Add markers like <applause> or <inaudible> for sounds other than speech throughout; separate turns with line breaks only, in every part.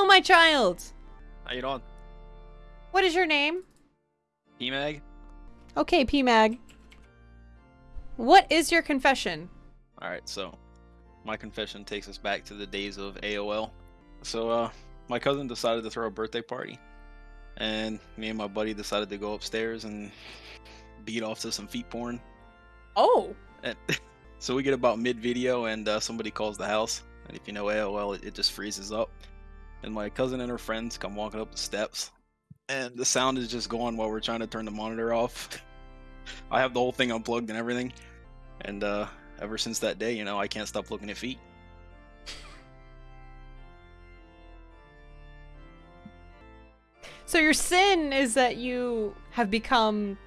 Hello, my child.
How you doing?
What is your name?
PMag?
Okay, PMag. What is your confession?
Alright, so my confession takes us back to the days of AOL. So, uh, my cousin decided to throw a birthday party. And me and my buddy decided to go upstairs and beat off to some feet porn.
Oh.
And <laughs> so we get about mid video and uh, somebody calls the house. And if you know AOL, it, it just freezes up. And my cousin and her friends come walking up the steps. And the sound is just going while we're trying to turn the monitor off. <laughs> I have the whole thing unplugged and everything. And uh, ever since that day, you know, I can't stop looking at feet.
So your sin is that you have become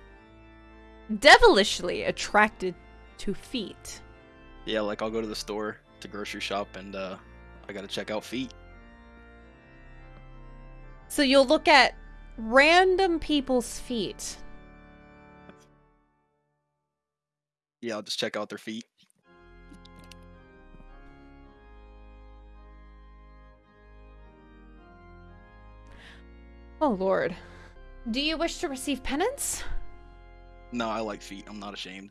devilishly attracted to feet.
Yeah, like I'll go to the store to grocery shop and uh, I gotta check out feet.
So you'll look at random people's feet.
Yeah, I'll just check out their feet.
Oh lord. Do you wish to receive penance?
No, I like feet. I'm not ashamed.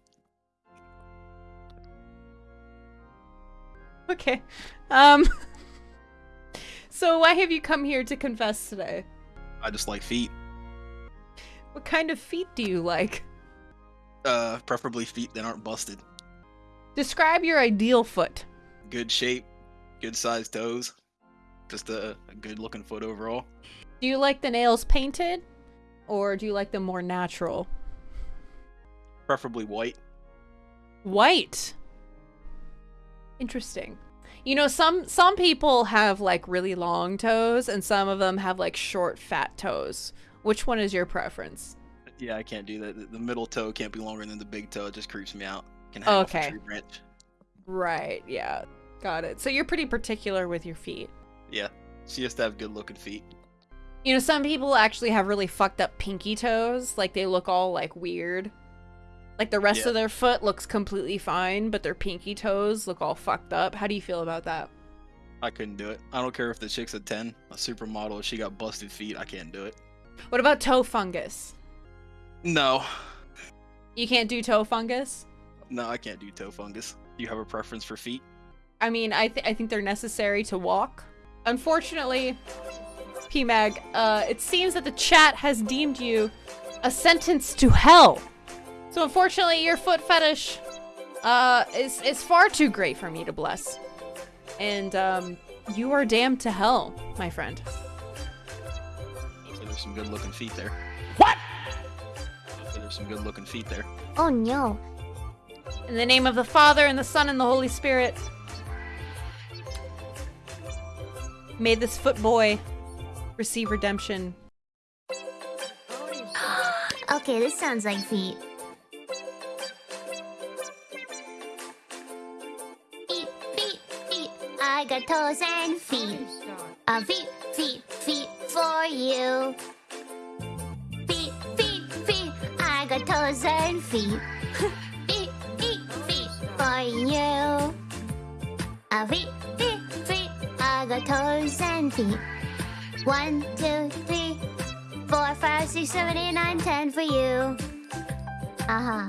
Okay. Um <laughs> So why have you come here to confess today?
I just like feet.
What kind of feet do you like?
Uh, preferably feet that aren't busted.
Describe your ideal foot.
Good shape, good sized toes. Just a, a good looking foot overall.
Do you like the nails painted or do you like them more natural?
Preferably white.
White. Interesting. You know, some some people have like really long toes and some of them have like short fat toes. Which one is your preference?
Yeah, I can't do that. The- middle toe can't be longer than the big toe. It just creeps me out. Can hang off a
Okay.
tree branch.
Right, yeah. Got it. So you're pretty particular with your feet.
Yeah, she has to have good looking feet.
You know, some people actually have really fucked up pinky toes. Like they look all like weird. Like the rest
Yeah.
of their foot looks completely fine, but their pinky toes look all fucked up. How do you feel about that?
I couldn't do it. I don't care if the chick's a 10, a supermodel, if she got busted feet, I can't do it.
What about toe fungus?
No,
You can't do toe fungus?
no, I can't do toe fungus. Do you have a preference for feet?
I mean, I, th- I think they're necessary to walk. Unfortunately, PMag, uh, it seems that the chat has deemed you a sentence to hell. So unfortunately, your foot fetish uh, is, is far too great for me to bless. And um, you are damned to hell, my friend.
Looks like there's some good looking feet there.
What?
Looks like there's some good looking feet there.
Oh no.
In the name of the Father, and the Son, and the Holy Spirit. May this foot boy receive redemption. <gasps>
Okay, this sounds like feet. Feet, I got toes and feet. Uh, feet, feet, feet for you. Feet, feet, feet. I got toes and feet. <laughs> feet, feet, feet for you. Uh, feet, feet, feet. I got toes and feet. One, two, three, four, five, six, seven, eight, nine, ten for you. Uh huh.